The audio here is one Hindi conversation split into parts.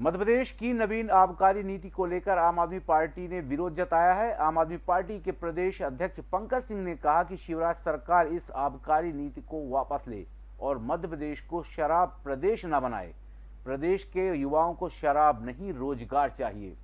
मध्य प्रदेश की नवीन आबकारी नीति को लेकर आम आदमी पार्टी ने विरोध जताया है। आम आदमी पार्टी के प्रदेश अध्यक्ष पंकज सिंह ने कहा कि शिवराज सरकार इस आबकारी नीति को वापस ले और मध्य प्रदेश को शराब प्रदेश न बनाए। प्रदेश के युवाओं को शराब नहीं, रोज़गार चाहिए।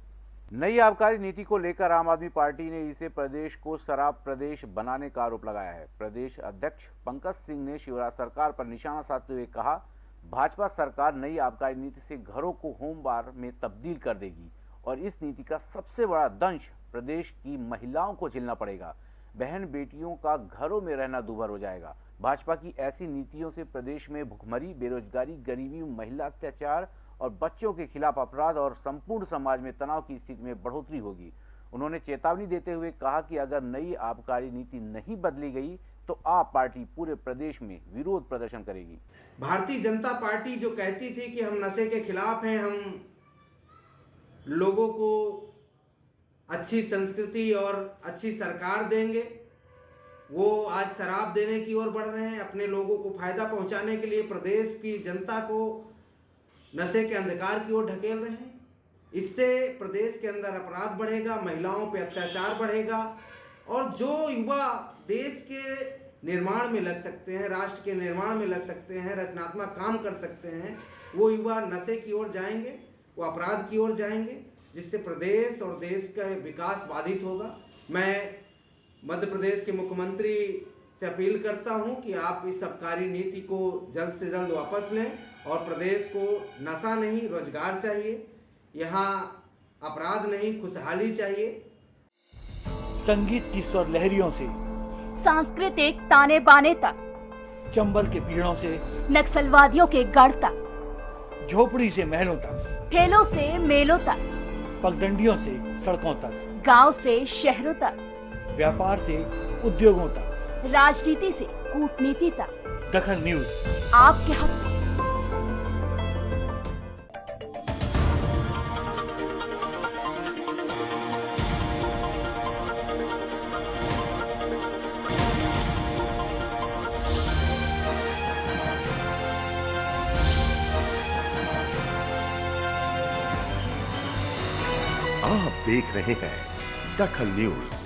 नई आबकारी नीति को लेकर आम आदमी पार्टी ने इसे प्रदेश को शराब प्रदेश बनाने का आरोप लगाया है। प्रदेश अध्यक्ष पंकज सिंह ने शिवराज सरकार पर निशाना साधते हुए कहा भाजपा सरकार नई आबकारी नीति से घरों को होम बार में तब्दील कर देगी और इस नीति का सबसे बड़ा दंश प्रदेश की महिलाओं को झेलना पड़ेगा। बहन बेटियों का घरों में रहना दुभर हो जाएगा। भाजपा की ऐसी नीतियों से प्रदेश में भुखमरी, बेरोजगारी, गरीबी, महिला अत्याचार और बच्चों के खिलाफ अपराध और संपूर्ण समाज में तनाव की स्थिति में बढ़ोतरी होगी। उन्होंने चेतावनी देते हुए कहा कि अगर नई आबकारी नीति नहीं बदली गई तो आप पार्टी पूरे प्रदेश में विरोध प्रदर्शन करेगी। भारतीय जनता पार्टी जो कहती थी कि हम नशे के खिलाफ हैं, हम लोगों को अच्छी संस्कृति और अच्छी सरकार देंगे, वो आज शराब देने की ओर बढ़ रहे हैं, अपने लोगों को फ़ायदा पहुँचाने के लिए प्रदेश की जनता को नशे के अंधकार की ओर ढकेल रहे हैं। इससे प्रदेश के अंदर अपराध बढ़ेगा, महिलाओं पे अत्याचार बढ़ेगा और जो युवा देश के निर्माण में लग सकते हैं, राष्ट्र के निर्माण में लग सकते हैं, रचनात्मक काम कर सकते हैं, वो युवा नशे की ओर जाएँगे, वो अपराध की ओर जाएँगे, जिससे प्रदेश और देश का विकास बाधित होगा। मैं मध्य प्रदेश के मुख्यमंत्री से अपील करता हूँ कि आप इस आबकारी नीति को जल्द से जल्द वापस लें और प्रदेश को नशा नहीं, रोज़गार चाहिए, यहाँ अपराध नहीं, खुशहाली चाहिए संगीत की स्वर लहरियों से सांस्कृतिक ताने बाने तक चंबल के पीड़ों से नक्सलवादियों के गढ़ तक झोपड़ी से महलों तक ठेलों से मेलों तक पगडंडियों से सड़कों तक गाँव से शहरों तक व्यापार से उद्योगों तक। राजनीति से कूटनीति तक। दखन न्यूज़। आपके हक आप देख रहे हैं दखल न्यूज़।